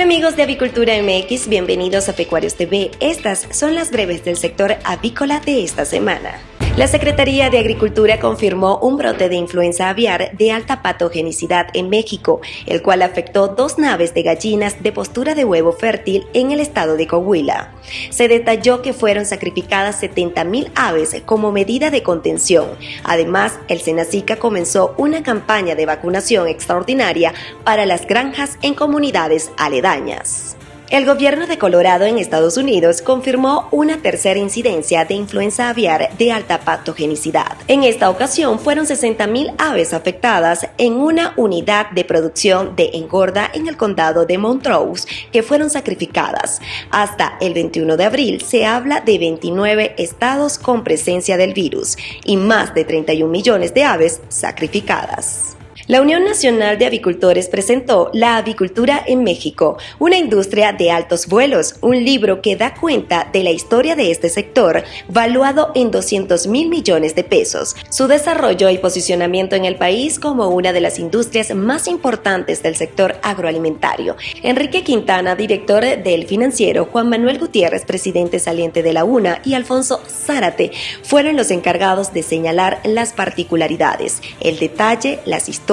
amigos de Avicultura MX, bienvenidos a Pecuarios TV. Estas son las breves del sector avícola de esta semana. La Secretaría de Agricultura confirmó un brote de influenza aviar de alta patogenicidad en México, el cual afectó dos naves de gallinas de postura de huevo fértil en el estado de Coahuila. Se detalló que fueron sacrificadas 70.000 aves como medida de contención. Además, el Senacica comenzó una campaña de vacunación extraordinaria para las granjas en comunidades aledañas. El gobierno de Colorado en Estados Unidos confirmó una tercera incidencia de influenza aviar de alta patogenicidad. En esta ocasión fueron 60.000 aves afectadas en una unidad de producción de engorda en el condado de Montrose que fueron sacrificadas. Hasta el 21 de abril se habla de 29 estados con presencia del virus y más de 31 millones de aves sacrificadas. La Unión Nacional de Avicultores presentó La Avicultura en México, una industria de altos vuelos, un libro que da cuenta de la historia de este sector, valuado en 200 mil millones de pesos, su desarrollo y posicionamiento en el país como una de las industrias más importantes del sector agroalimentario. Enrique Quintana, director del financiero, Juan Manuel Gutiérrez, presidente saliente de la UNA, y Alfonso Zárate fueron los encargados de señalar las particularidades, el detalle, las historias,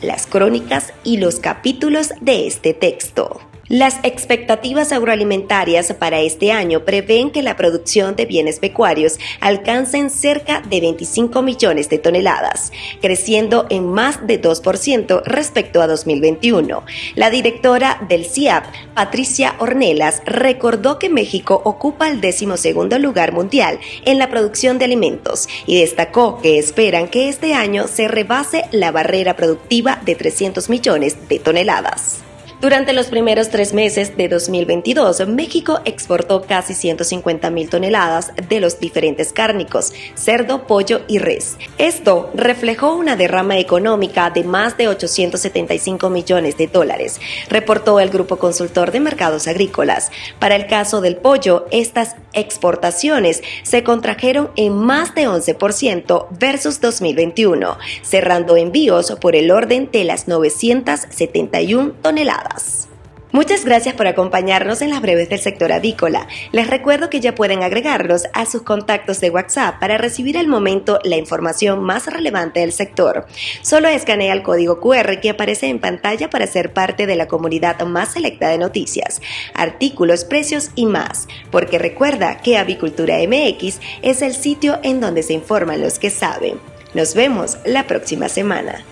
las crónicas y los capítulos de este texto. Las expectativas agroalimentarias para este año prevén que la producción de bienes pecuarios alcancen cerca de 25 millones de toneladas, creciendo en más de 2% respecto a 2021. La directora del CIAP, Patricia Ornelas, recordó que México ocupa el decimosegundo lugar mundial en la producción de alimentos y destacó que esperan que este año se rebase la barrera productiva de 300 millones de toneladas. Durante los primeros tres meses de 2022, México exportó casi 150 mil toneladas de los diferentes cárnicos, cerdo, pollo y res. Esto reflejó una derrama económica de más de 875 millones de dólares, reportó el Grupo Consultor de Mercados Agrícolas. Para el caso del pollo, estas exportaciones se contrajeron en más de 11% versus 2021, cerrando envíos por el orden de las 971 toneladas. Muchas gracias por acompañarnos en las breves del sector avícola. Les recuerdo que ya pueden agregarlos a sus contactos de WhatsApp para recibir al momento la información más relevante del sector. Solo escanea el código QR que aparece en pantalla para ser parte de la comunidad más selecta de noticias, artículos, precios y más. Porque recuerda que Avicultura MX es el sitio en donde se informan los que saben. Nos vemos la próxima semana.